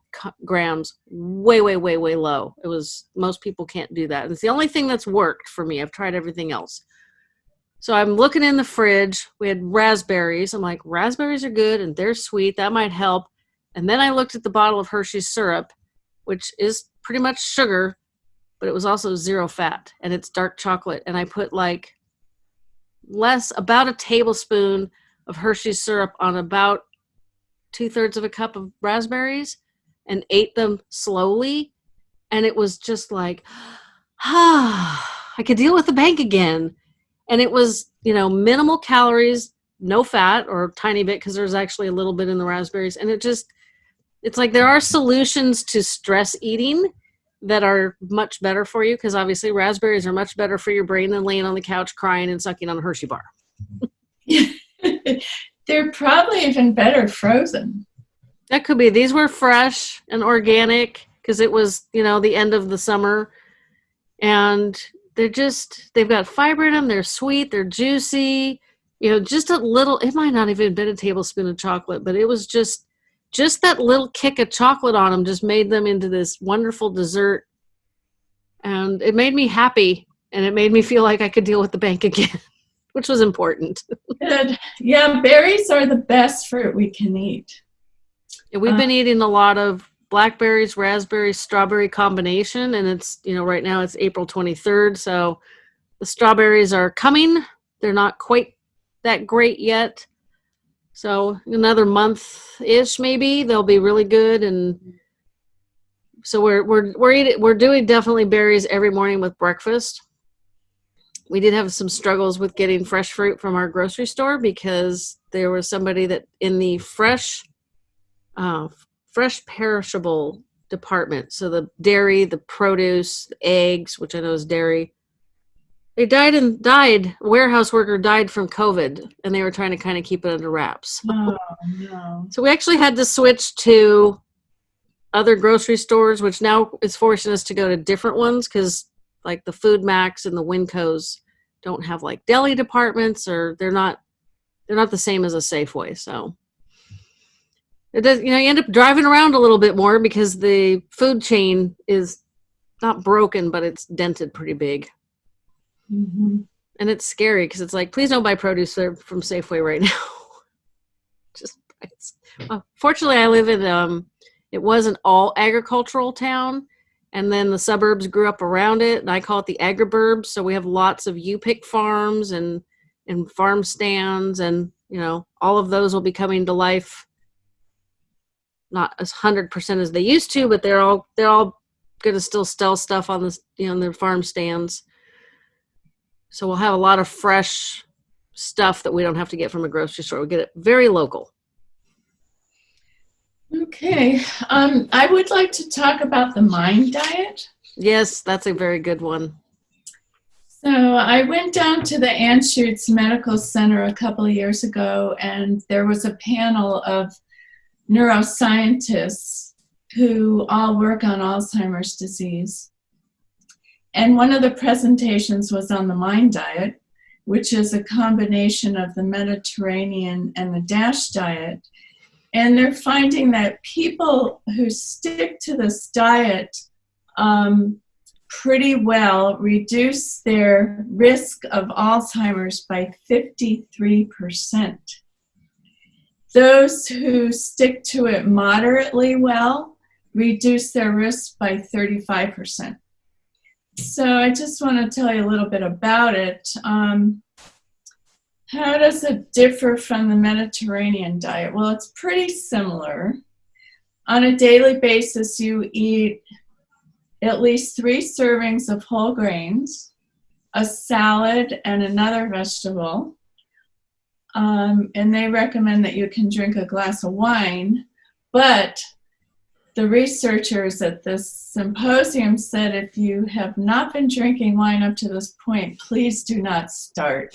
grams way, way, way, way low. It was, most people can't do that. It's the only thing that's worked for me. I've tried everything else. So I'm looking in the fridge. We had raspberries. I'm like, raspberries are good and they're sweet. That might help. And then I looked at the bottle of Hershey's syrup, which is pretty much sugar, but it was also zero fat and it's dark chocolate. And I put like less, about a tablespoon of Hershey's syrup on about two thirds of a cup of raspberries and ate them slowly. And it was just like, ah, I could deal with the bank again and it was you know minimal calories no fat or tiny bit because there's actually a little bit in the raspberries. And it just it's like there are solutions to stress eating that are much better for you because obviously raspberries are much better for your brain than laying on the couch crying and sucking on a hershey bar.
They're probably even better frozen.
That could be. These were fresh and organic because it was you know the end of the summer. And they're just they've got fiber in them they're sweet they're juicy you know just a little it might not even been a tablespoon of chocolate but it was just just that little kick of chocolate on them just made them into this wonderful dessert. And it made me happy and it made me feel like i could deal with the bank again which was important.
Good. Yeah berries are the best fruit we can eat.
Yeah, we've been uh, eating a lot of blackberries, raspberry, strawberry combination. And it's, you know, right now it's April 23rd. So the strawberries are coming. They're not quite that great yet. So another month ish, maybe they'll be really good. And so we're, we're, we're eating, we're doing definitely berries every morning with breakfast. We did have some struggles with getting fresh fruit from our grocery store because there was somebody that in the fresh uh, fresh perishable department. So the dairy, the produce, eggs, which I know is dairy. They died and died. A warehouse worker died from COVID, and they were trying to kind of keep it under wraps.
Oh, no.
So we actually had to switch to other grocery stores, which now is forcing us to go to different ones because, like the FoodMaxx and the Wincos, don't have like deli departments, or they're not they're not the same as a Safeway. So it does you know you end up driving around a little bit more because the food chain is not broken but it's dented pretty big
mm-hmm.
and it's scary because it's like please don't buy produce from safeway right now just well, fortunately i live in um it was an all agricultural town and then the suburbs grew up around it and i call it the agriburbs so we have lots of u-pick farms and and farm stands and you know all of those will be coming to life not as 100% as they used to but they're all they're all going to still sell stuff on the you know on their farm stands so we'll have a lot of fresh stuff that we don't have to get from a grocery store we get it very local
Okay, um, I would like to talk about the MIND diet.
Yes, that's a very good one.
So I went down to the Anschutz Medical Center a couple of years ago, and there was a panel of neuroscientists who all work on Alzheimer's disease. And one of the presentations was on the MIND diet, which is a combination of the Mediterranean and the DASH diet. And they're finding that people who stick to this diet um, pretty well reduce their risk of Alzheimer's by 53%. Those who stick to it moderately well reduce their risk by 35%. So I just want to tell you a little bit about it. Um, how does it differ from the Mediterranean diet? Well, it's pretty similar. On a daily basis, you eat at least three servings of whole grains, a salad, and another vegetable. Um, and they recommend that you can drink a glass of wine, but the researchers at this symposium said if you have not been drinking wine up to this point, please do not start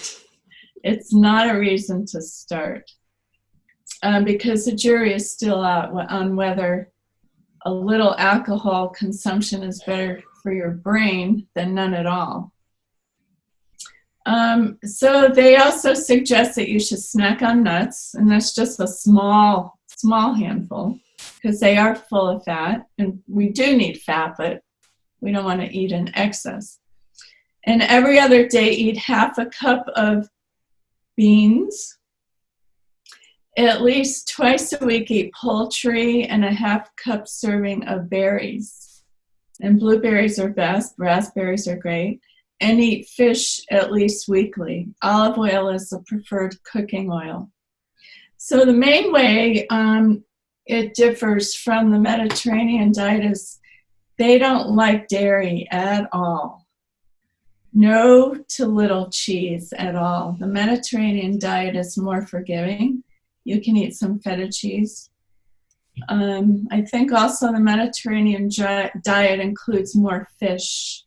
it's not a reason to start um, because the jury is still out on whether a little alcohol consumption is better for your brain than none at all. Um, so they also suggest that you should snack on nuts, and that's just a small, small handful because they are full of fat, and we do need fat, but we don't want to eat in excess. And every other day, eat half a cup of beans. At least twice a week, eat poultry and a half cup serving of berries. And blueberries are best, raspberries are great. And eat fish at least weekly. Olive oil is the preferred cooking oil. So, the main way um, it differs from the Mediterranean diet is they don't like dairy at all no to little cheese at all. The Mediterranean diet is more forgiving. You can eat some feta cheese. Um, I think also the Mediterranean diet includes more fish.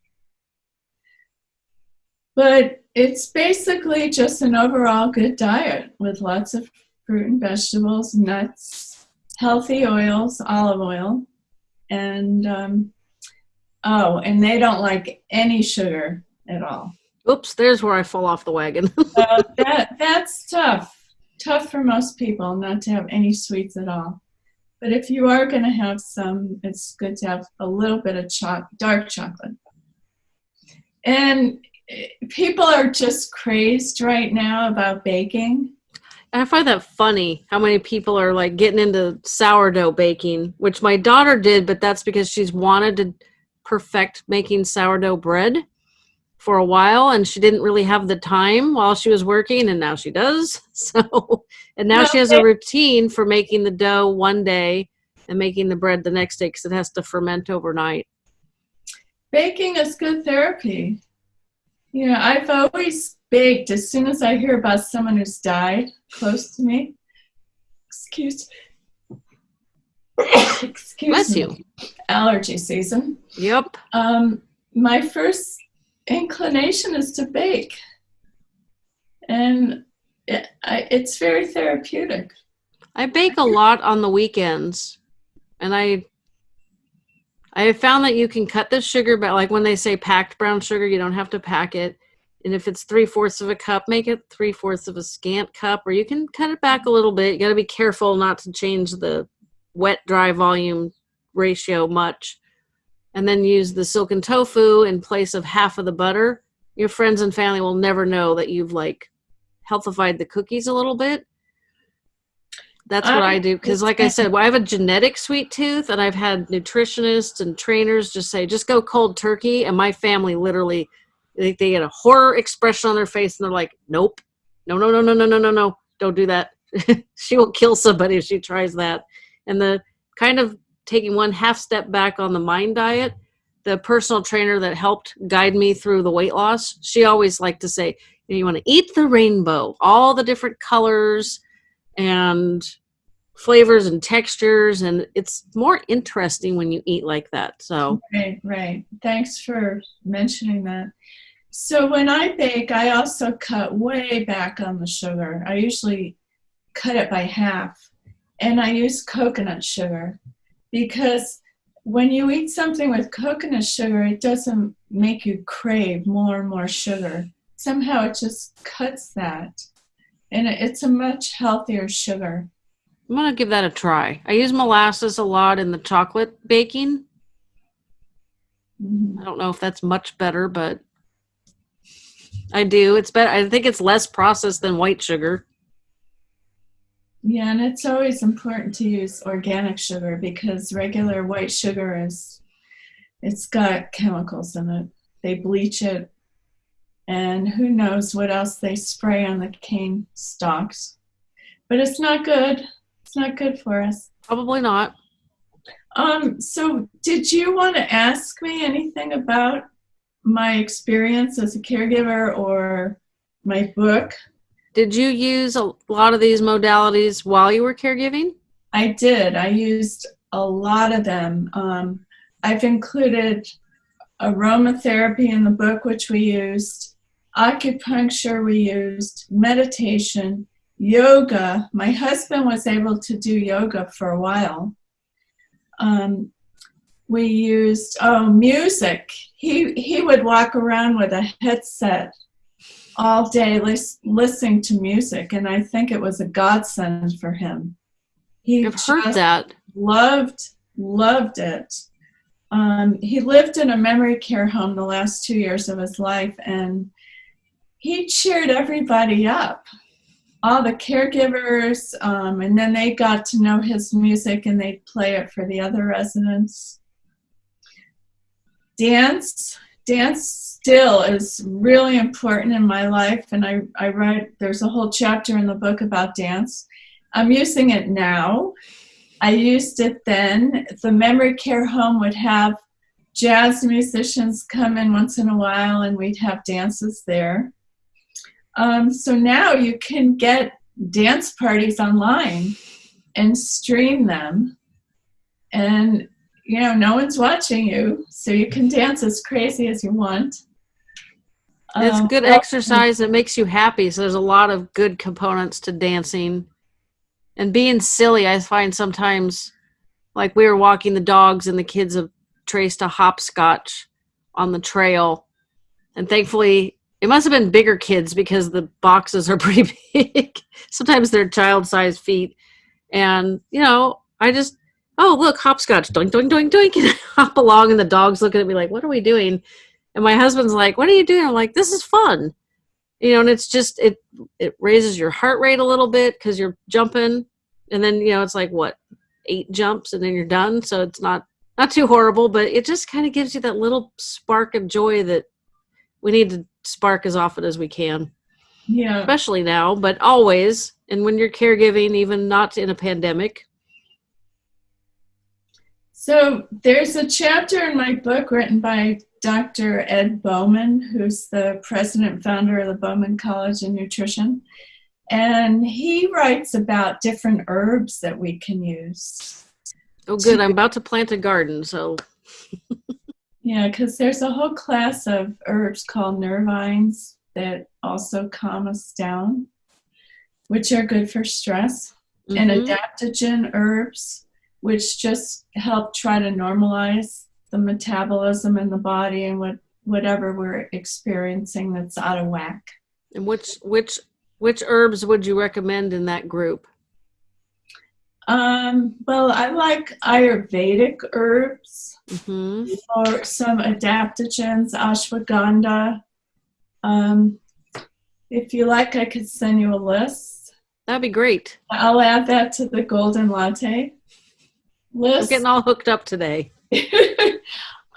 But it's basically just an overall good diet with lots of fruit and vegetables, nuts, healthy oils, olive oil, and um, oh, and they don't like any sugar at all.
Oops, there's where I fall off the wagon.
uh, that that's tough. Tough for most people not to have any sweets at all. But if you are going to have some, it's good to have a little bit of cho- dark chocolate. And people are just crazed right now about baking.
I find that funny how many people are like getting into sourdough baking, which my daughter did, but that's because she's wanted to perfect making sourdough bread for a while and she didn't really have the time while she was working and now she does. So and now she has a routine for making the dough one day and making the bread the next day because it has to ferment overnight.
Baking is good therapy you know i've always baked as soon as i hear about someone who's died close to me excuse excuse
Bless
me.
you
allergy season
yep
um my first inclination is to bake. And it, I, it's very therapeutic.
I bake a lot on the weekends, and I I have found that you can cut the sugar, but like when they say packed brown sugar, you don't have to pack it. And if it's three fourths of a cup, make it three fourths of a scant cup, or you can cut it back a little bit. You got to be careful not to change the wet dry volume ratio much and then use the silken tofu in place of half of the butter, your friends and family will never know that you've like healthified the cookies a little bit. That's what I, I do because, like I said, well, I have a genetic sweet tooth, and I've had nutritionists and trainers just say, just go cold turkey. And my family literally, they, they get a horror expression on their face, and they're like, nope, no, no, no, no, no, no, no, no, don't do that. she will kill somebody if she tries that. And the kind of taking one half step back on the MIND diet, the personal trainer that helped guide me through the weight loss, she always liked to say, you want to eat the rainbow, all the different colors and flavors and textures and it's more interesting when you eat like that so.
Right right. Thanks for mentioning that. So when i bake i also cut way back on the sugar. I usually cut it by half and i use coconut sugar because when you eat something with coconut sugar it doesn't make you crave more and more sugar. Somehow it just cuts that and it's a much healthier sugar.
I'm gonna give that a try. I use molasses a lot in the chocolate baking. Mm-hmm. I don't know if that's much better, but I do. It's better. I think it's less processed than white sugar.
Yeah, and it's always important to use organic sugar because regular white sugar is it's got chemicals in it. They bleach it and who knows what else they spray on the cane stalks. But it's not good. It's not good for us.
Probably not.
Um, so did you want to ask me anything about my experience as a caregiver or my book?
Did you use a lot of these modalities while you were caregiving?
I did. I used a lot of them. Um, I've included aromatherapy in the book, which we used, acupuncture we used, meditation, yoga. My husband was able to do yoga for a while. Um, we used oh music. He he would walk around with a headset all day lis- listening to music, and I think it was a godsend for him.
He I've heard that.
Loved loved it. Um, he lived in a memory care home the last two years of his life, and he cheered everybody up, all the caregivers, um, and then they got to know his music and they'd play it for the other residents. Dance, dance still is really important in my life, and I, I write, there's a whole chapter in the book about dance. I'm using it now. I used it then. The memory care home would have jazz musicians come in once in a while, and we'd have dances there. Um, so now you can get dance parties online and stream them. And, you know, no one's watching you, so you can dance as crazy as you want.
It's um, good exercise. It makes you happy. So there's a lot of good components to dancing. And being silly, I find sometimes, like we were walking the dogs and the kids have traced a hopscotch on the trail. And thankfully, it must have been bigger kids because the boxes are pretty big. Sometimes they're child sized feet. And, you know, I just, oh, look, hopscotch, doink, doink, doink, doink, and I hop along, and the dog's looking at me like, what are we doing? And my husband's like, what are you doing? I'm like, this is fun. You know, and it's just, it, it raises your heart rate a little bit because you're jumping. And then, you know, it's like, what, eight jumps and then you're done. So it's not, not too horrible, but it just kind of gives you that little spark of joy that we need to spark as often as we can.
Yeah.
Especially now, but always. And when you're caregiving, even not in a pandemic.
So there's a chapter in my book written by Dr. Ed Bauman, who's the president and founder of the Bauman College of Nutrition. And he writes about different herbs that we can use.
Oh, good. I'm about to plant a garden, so.
Yeah, because there's a whole class of herbs called nervines that also calm us down, which are good for stress, mm-hmm. and adaptogen herbs, which just help try to normalize the metabolism in the body and what whatever we're experiencing that's out of whack.
And which which which herbs would you recommend in that group?
Um, well, I like Ayurvedic herbs mm-hmm. or some adaptogens, ashwagandha. Um, if you like, I could send you a list.
That'd be great.
I'll add that to the golden latte list.
I'm getting all hooked up today.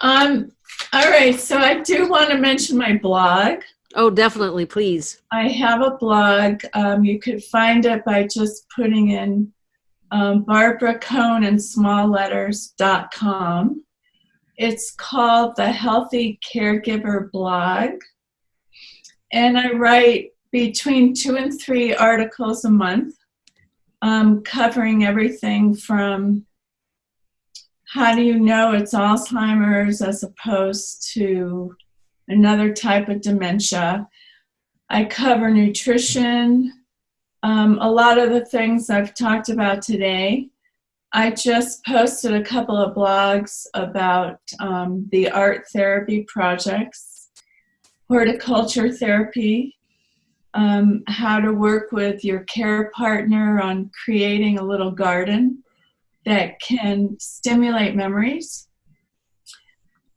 um, all right, so I do want to mention my blog.
Oh, definitely, please.
I have a blog. Um, you could find it by just putting in um, Barbara Cohn and small letters.com. It's called the Healthy Caregiver Blog. And I write between two and three articles a month, um, covering everything from how do you know it's Alzheimer's as opposed to another type of dementia. I cover nutrition, um, a lot of the things I've talked about today. I just posted a couple of blogs about um, the art therapy projects, horticulture therapy, um, how to work with your care partner on creating a little garden that can stimulate memories.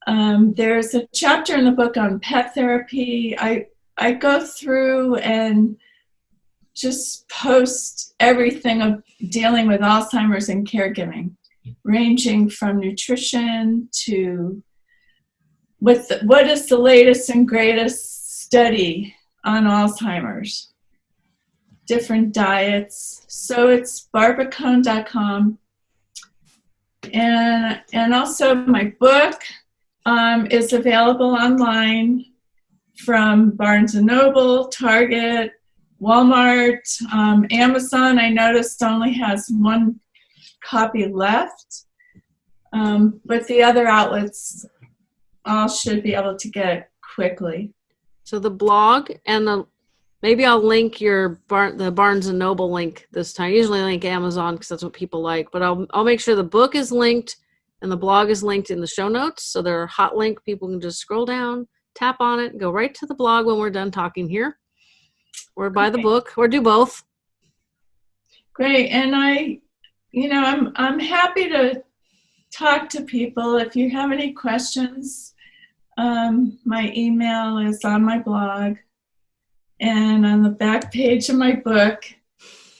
Um, there's a chapter in the book on pet therapy. I, I go through and just post everything of dealing with Alzheimer's and caregiving, ranging from nutrition to what, the, what is the latest and greatest study on Alzheimer's, different diets. So it's barbaracohn.com. And, and also my book um, is available online from Barnes & Noble, Target, Walmart, um, Amazon, I noticed only has one copy left, um, but the other outlets all should be able to get it quickly.
So the blog and the maybe I'll link your Bar- the Barnes and Noble link this time. I usually link Amazon because that's what people like, but I'll I'll make sure the book is linked and the blog is linked in the show notes. So they're hot link. People can just scroll down, tap on it, go right to the blog when we're done talking here or buy the book or do both.
Great and i you know i'm i'm happy to talk to people. If you have any questions um, my email is on my blog and on the back page of my book.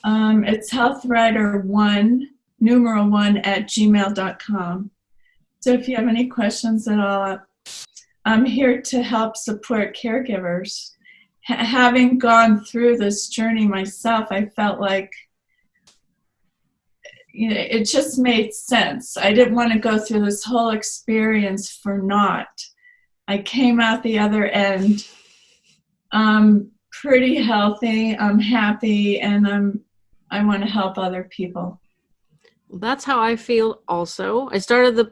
Um, it's healthwriter1 numeral 1 at gmail.com so if you have any questions at all i'm here to help support caregivers having gone through this journey myself, I felt like you know, it just made sense. I didn't want to go through this whole experience for naught. I came out the other end um, pretty healthy. I'm happy, and I'm I want to help other people.
That's how I feel. Also, I started the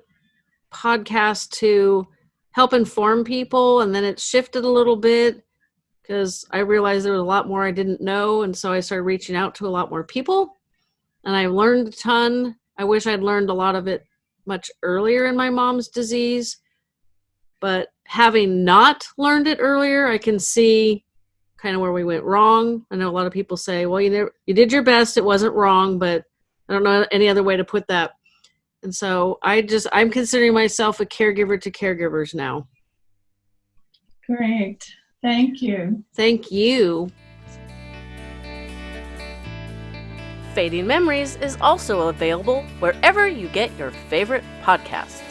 podcast to help inform people, and then it shifted a little bit because I realized there was a lot more I didn't know. And so I started reaching out to a lot more people. And I learned a ton. I wish I'd learned a lot of it much earlier in my mom's disease. But having not learned it earlier, I can see kind of where we went wrong. I know a lot of people say, well, you, never, you did your best. It wasn't wrong, but I don't know any other way to put that. And so I just, I'm considering myself a caregiver to caregivers now.
Great. Thank you.
Thank you. Fading Memories is also available wherever you get your favorite podcasts.